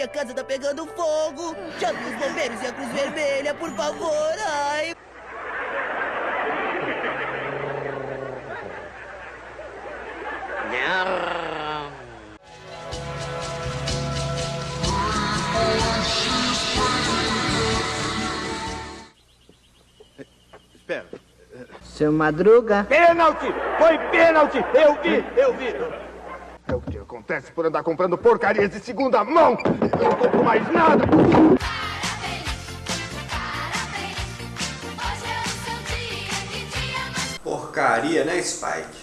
Minha casa tá pegando fogo! Chame os bombeiros e a Cruz Vermelha, por favor! Ai! Espera. Seu Madruga. Pênalti! Foi pênalti! Eu vi, eu vi. É o que acontece por andar comprando porcarias de segunda mão. Eu não compro mais nada. Porcaria, né, Spike?